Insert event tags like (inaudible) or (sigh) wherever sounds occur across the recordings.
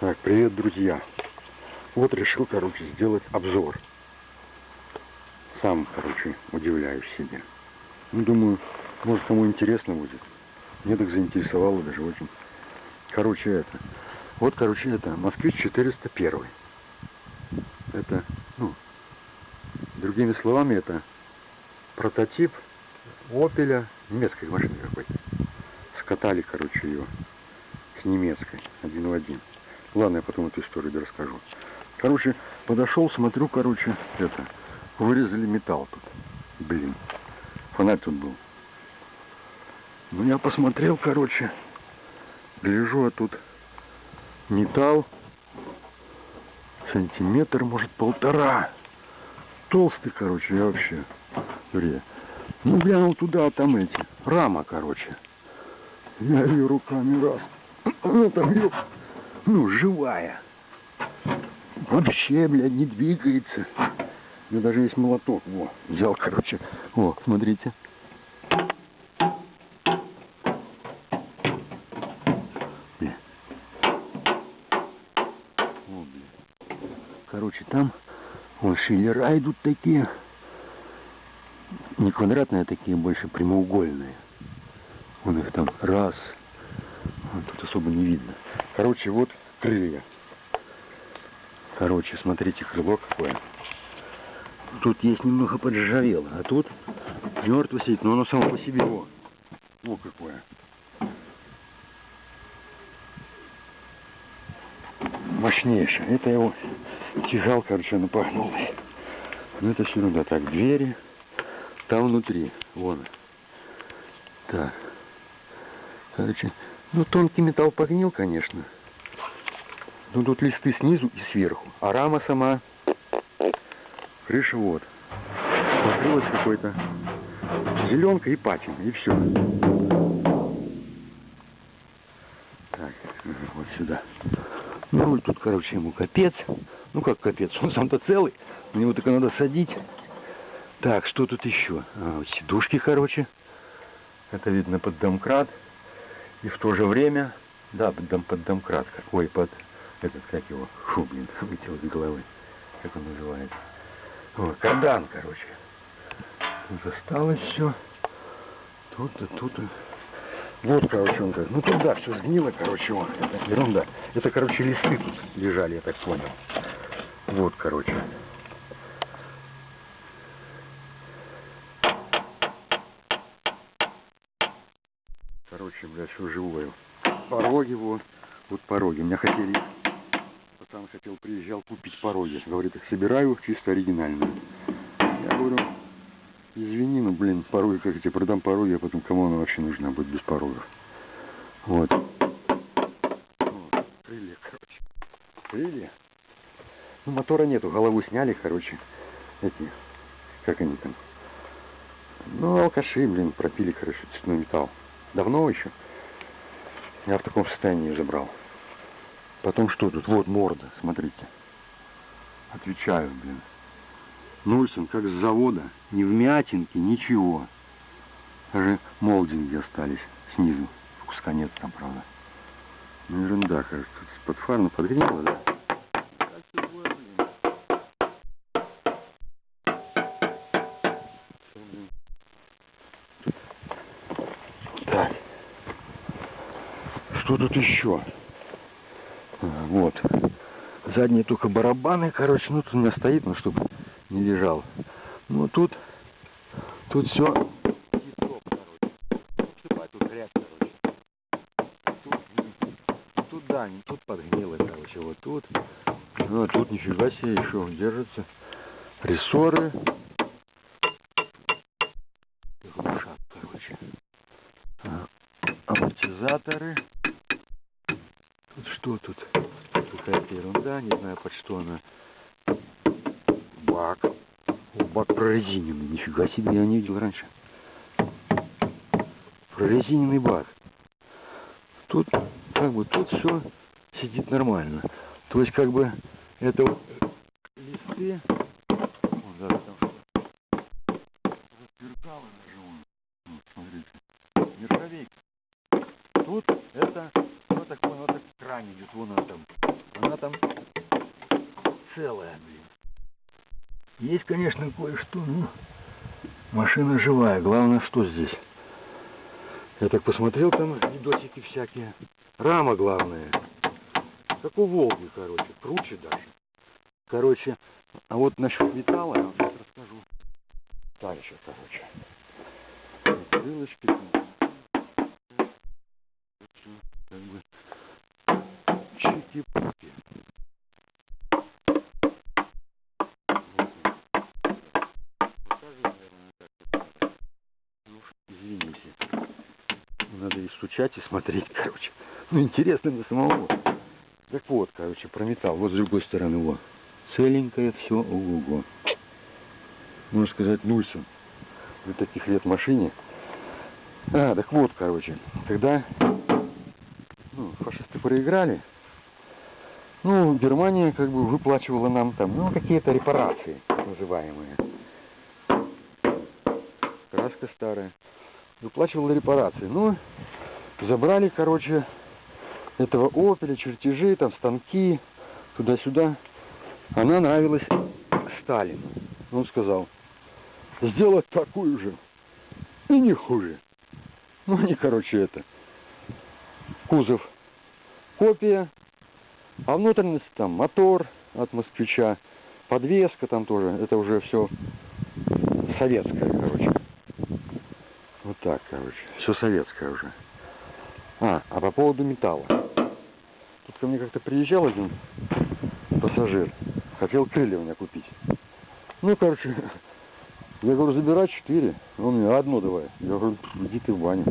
Так, привет, друзья. Вот решил, короче, сделать обзор. Сам, короче, удивляюсь себе. Ну, думаю, может, кому интересно будет. Мне так заинтересовало даже очень. Короче, это. Вот, короче, это Москвич 401. Это, ну, другими словами, это прототип Опеля, немецкой машины какой-то. Скатали, короче, ее с немецкой, один в один. Ладно, я потом эту историю расскажу. Короче, подошел, смотрю, короче, это, вырезали металл тут. Блин, фонарь тут был. Ну, я посмотрел, короче, гляжу, а тут металл, сантиметр, может, полтора. Толстый, короче, я вообще, дурья. Ну, глянул туда, а там эти, рама, короче. Я ее руками раз. Она там, ёп, ну, живая. Вообще, блядь, не двигается. У меня даже есть молоток. Во, взял, короче. О, смотрите. Бля. О, бля. Короче, там вон шиллера идут такие. Не квадратные, а такие, больше прямоугольные. Вон их там раз. Вон тут особо не видно. Короче, вот крылья. Короче, смотрите, крыло какое. Тут есть немного поджарело, а тут мертво сидит, но оно само по себе. О, о какое. Мощнейшее. Это его тяжал, короче, он пахнул. Ну это все ерунда. Так, двери. Там внутри. Вон. Так. Короче, ну тонкий металл погнил, конечно. Ну тут листы снизу и сверху. А рама сама. Крыша вот. Покрылась какой-то зеленка и патина. И все. Так, вот сюда. Ну, руль тут, короче, ему капец. Ну, как капец, он сам-то целый. На него только надо садить. Так, что тут еще? А, вот сидушки, короче. Это видно под домкрат. И в то же время, да, под, дом, под домкрат. Ой, под этот, как его, фу, блин, вылетел из головы. Как он называется? О, кардан, короче. Тут осталось все. Тут-то, тут. -то. Вот, короче, он как. Ну тут да, все сгнило, короче, он. Это ерунда. Это, короче, листы тут лежали, я так понял. Вот, короче. Короче, блядь, все живое. Пороги вот. Вот пороги. Меня хотели... Пацан хотел, приезжал купить пороги. Говорит, их собираю чисто оригинальные. Я говорю, извини, ну, блин, пороги, как я тебе продам пороги, а потом кому она вообще нужна будет без порогов. Вот. вот. Крылья, короче. Крылья. Ну, мотора нету, голову сняли, короче. Эти, как они там? Ну, алкаши, блин, пропили, короче, цветной металл. Давно еще. Я в таком состоянии забрал. Потом что тут? Вот морда, смотрите. Отвечаю, блин. Нульсон, как с завода. Ни вмятинки, ничего. Даже молдинги остались снизу. Куска нет там, правда. Ну, ерунда, кажется. Под фарну подгнило, да? Так. Что тут еще? Вот. Задние только барабаны, короче, ну тут у меня стоит, ну чтобы не лежал. Ну тут, тут все да, не тут подгнило, короче, вот тут. Ну а тут нифига себе еще держится. Рессоры. Глушак, короче. А, амортизаторы. Тут что тут? Какая-то ерунда, не знаю под что она. Бак. Бак прорезиненный. Нифига себе, я не видел раньше. Прорезиненный бак. Тут, как бы, тут все сидит нормально. То есть, как бы, это листы. Вон, даже там вон. Вот, смотрите. Нержавейка. Тут это, вот так понял, вот так кран идет, вон там там целая, блин. Есть, конечно, кое-что, но машина живая. Главное, что здесь? Я так посмотрел, там видосики всякие. Рама главная. Как у Волги, короче, круче даже. Короче, а вот насчет металла я вам сейчас расскажу. Дальше, короче. Крылышки. Как бы чики-пуки. Ну, извините. Надо и смотреть, короче. Ну, интересно для самого. Так вот, короче, про металл. Вот с другой стороны, вот. Целенькое все, ого-го. Можно сказать, Нульсон. Для таких лет машине. А, так вот, короче, когда ну, фашисты проиграли, ну, Германия как бы выплачивала нам там, ну, какие-то репарации, называемые. Краска старая. Выплачивала репарации. Ну, забрали, короче, этого опеля, чертежи, там, станки, туда-сюда. Она нравилась Сталину. Он сказал, сделать такую же и не хуже. Ну, они, короче, это, кузов копия, а внутренность там мотор от москвича, подвеска там тоже, это уже все советское, короче. Вот так, короче, все советское уже. А, а по поводу металла. Тут ко мне как-то приезжал один пассажир, хотел крылья у меня купить. Ну, короче, (laughs) я говорю, забирай четыре. Он мне одно давай. Я говорю, иди ты в баню.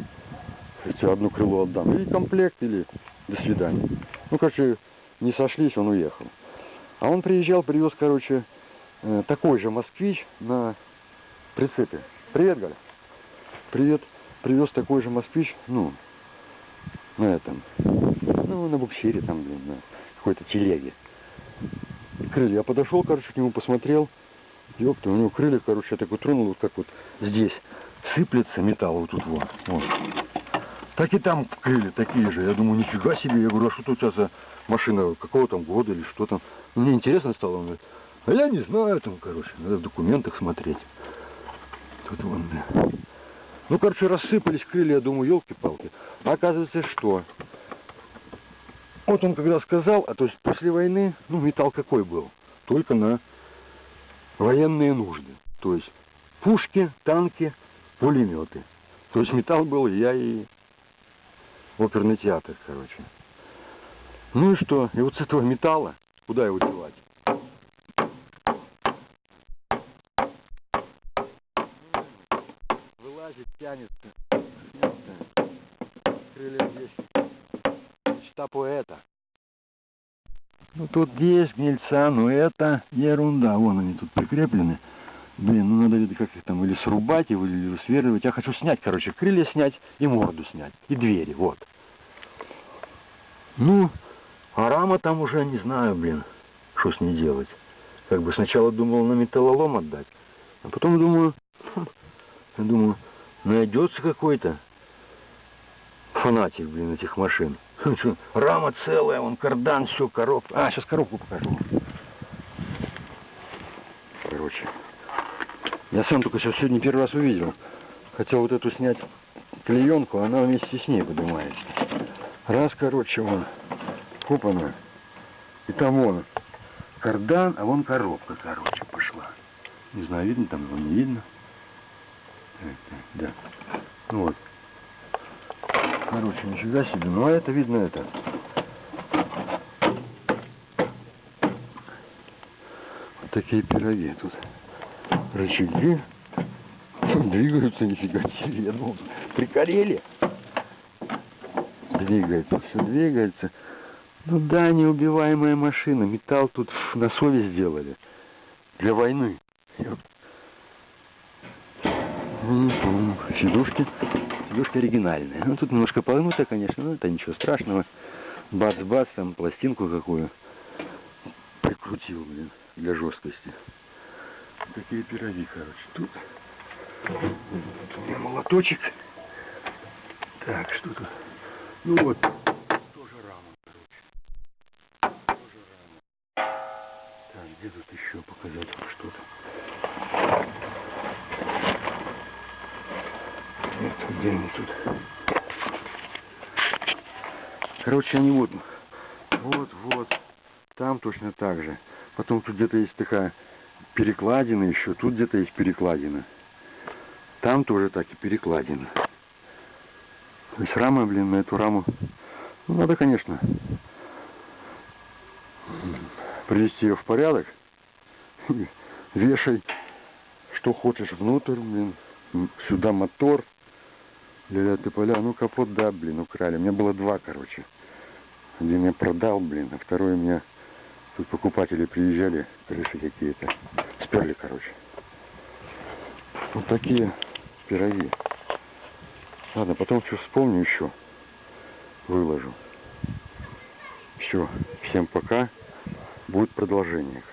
Я тебе одно крыло отдам. Или комплект, или до свидания. Ну, короче, не сошлись, он уехал. А он приезжал, привез, короче, э, такой же москвич на прицепе. Привет, Галя. Привет. Привез такой же москвич, ну, на этом, ну, на буксире там, блин, на какой-то телеге. Крылья. Я подошел, короче, к нему посмотрел. Ёпта, у него крылья, короче, я так вот тронул, вот как вот здесь сыплется металл вот тут вот. вот. Так и там крылья такие же. Я думаю, нифига себе. Я говорю, а что у тебя за машина, какого там года или что там? Мне интересно стало. Он говорит, а я не знаю там, короче, надо в документах смотреть. Тут вон, да. Ну, короче, рассыпались крылья, я думаю, елки-палки. А оказывается, что? Вот он когда сказал, а то есть после войны, ну, металл какой был? Только на военные нужды. То есть пушки, танки, пулеметы. То есть металл был я и оперный театр, короче. Ну и что? И вот с этого металла, куда его девать? Вылазит, тянется. Крылья здесь. Мечта поэта. Ну тут есть гнильца, но это ерунда. Вон они тут прикреплены. Блин, ну надо видно, как их там или срубать его, или сверливать. Я хочу снять, короче, крылья снять и морду снять. И двери, вот. Ну, а рама там уже не знаю, блин, что с ней делать. Как бы сначала думал на металлолом отдать, а потом думаю, (laughs) думаю, найдется какой-то фанатик, блин, этих машин. Рама целая, вон кардан, все, коробка. А, сейчас коробку покажу. Короче, я сам только сейчас сегодня первый раз увидел. Хотел вот эту снять клеенку, она вместе с ней поднимается. Раз, короче, вон, купана. И там вон кардан, а вон коробка, короче, пошла. Не знаю, видно там его, не видно. Да. Ну вот. Короче, нифига себе. Ну, а это видно это. Вот такие пироги тут. Рычаги. Двигаются нифига себе. Я думал, прикорели. Двигается, все двигается. Ну да, неубиваемая машина. Металл тут на совесть сделали. Для войны. Ну, сидушки. Сидушка оригинальная. Ну, тут немножко погнуто, конечно, но это ничего страшного. Бац-бац, там пластинку какую прикрутил, блин, для жесткости. Такие пироги, короче. Тут, тут у меня молоточек. Так, что тут? Ну вот, тоже рама, короче. Тоже еще показать вам что-то. Нет, где они тут? Короче, они вот, вот, вот, там точно так же. Потом тут где-то есть такая перекладина еще, тут где-то есть перекладина. Там тоже так и перекладина. То есть рама, блин, на эту раму. Ну, надо, конечно, привести ее в порядок. (laughs) Вешай, что хочешь внутрь, блин. Сюда мотор. Ля-ля ты поля. Ну, капот, да, блин, украли. У меня было два, короче. Один я продал, блин, а второй у меня тут покупатели приезжали, крыши какие-то. Сперли, короче. Вот такие пироги. Ладно, потом что вспомню еще. Выложу. Все, всем пока. Будет продолжение.